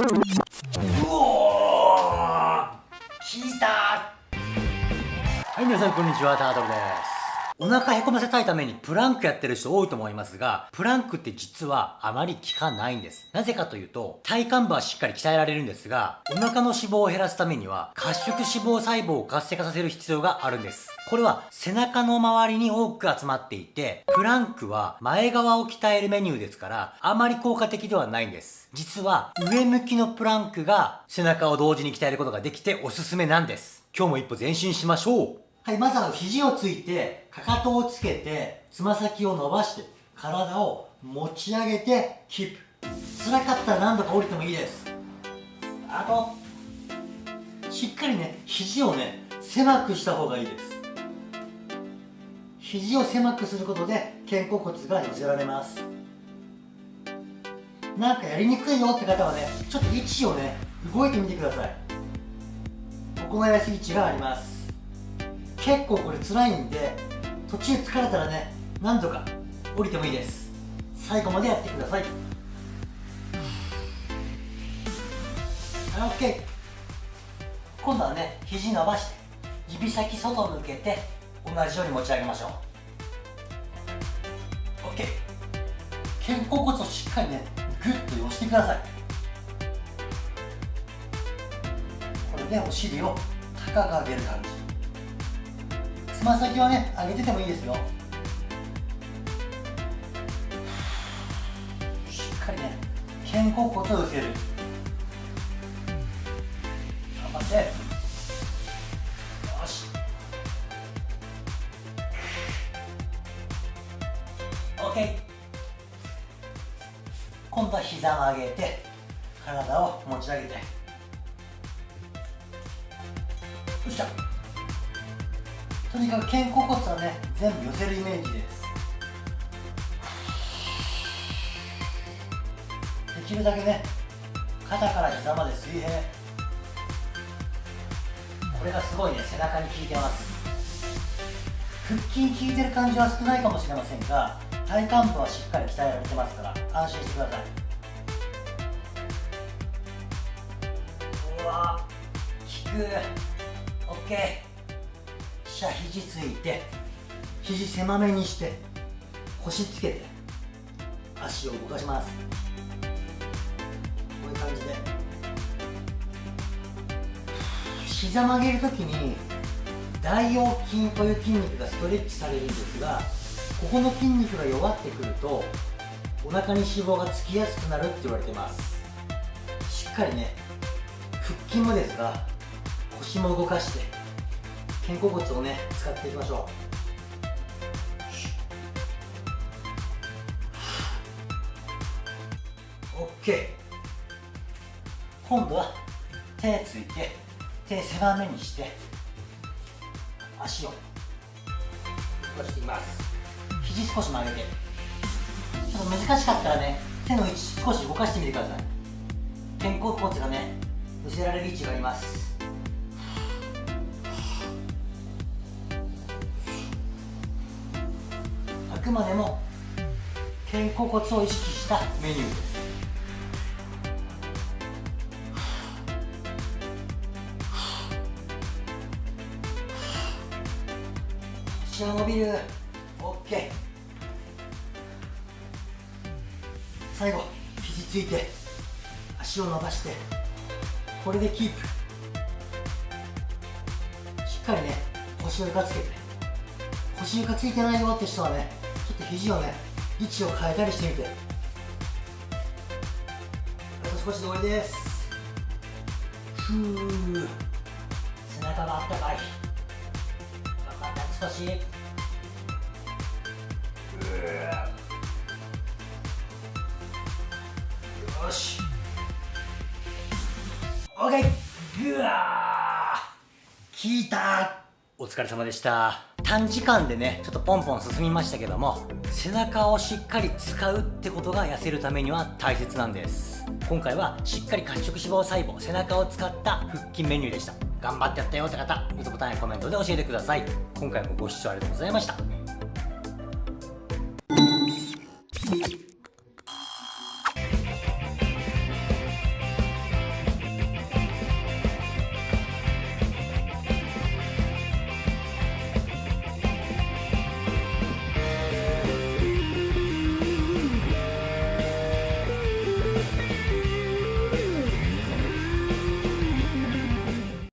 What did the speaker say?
うおー聞いたはい皆さんこんにちはタートルです。お腹へこませたいためにプランクやってる人多いと思いますが、プランクって実はあまり効かないんです。なぜかというと、体幹部はしっかり鍛えられるんですが、お腹の脂肪を減らすためには、褐色脂肪細胞を活性化させる必要があるんです。これは背中の周りに多く集まっていて、プランクは前側を鍛えるメニューですから、あまり効果的ではないんです。実は上向きのプランクが背中を同時に鍛えることができておすすめなんです。今日も一歩前進しましょう。はい、まずは肘をついて、かかとをつけて、つま先を伸ばして、体を持ち上げて、キープ。辛かったら何度か降りてもいいです。あと、しっかりね、肘をね、狭くした方がいいです。肘を狭くすることで、肩甲骨が寄せられます。なんかやりにくいよって方はね、ちょっと位置をね、動いてみてください。行いやすい位置があります。結構これ辛いんで途中疲れたらね何度か降りてもいいです。最後までやってください。はい OK 今度はね肘伸ばして指先外向けて同じように持ち上げましょう。OK 肩甲骨をしっかりねグッと寄せてください。これでお尻を高く上げる感じ。つま先はね上げててもいいですよ。しっかりね肩甲骨を寄せる。頑張って。よし。OK 今度は膝を上げて体を持ち上げて。よっしゃ。とにかく肩甲骨はね全部寄せるイメージです。できるだけね肩から膝まで水平。これがすごいね背中に効いてます。腹筋効いてる感じは少ないかもしれませんが体幹部はしっかり鍛えられてますから安心してください。うわ効く。OK じゃ肘ついて肘狭めにして腰つけて足を動かします。こういう感じで。膝曲げるときに大腰筋という筋肉がストレッチされるんですがここの筋肉が弱ってくるとお腹に脂肪がつきやすくなるって言われてます。しっかりね腹筋もですが腰も動かして肩甲骨をね使っていきましょう。OK 今度は手ついて手狭めにして足を動かしていきます。肘少し曲げて。ちょっと難しかったらね手の位置少し動かしてみてください。肩甲骨がね寄せられる位置があります。くまでも肩甲骨を意識した。メニュー。です腰は伸びる OK 最後肘ついて足を伸ばしてこれでキープ。しっかりね腰を床つけて。腰床ついてないよって人はねちょっと肘をね位置を変えたりしてみて。あと少しで終わりです。ふう背中があったかい。頑張って少しよし。OK ぐわー。効いた。お疲れ様でした。短時間でねちょっとポンポン進みましたけども背中をしっかり使うってことが痩せるためには大切なんです。今回はしっかり褐色脂肪細胞背中を使った腹筋メニューでした。頑張ってやったよって方グッドボタンやコメントで教えてください。今回もご視聴ありがとうございました。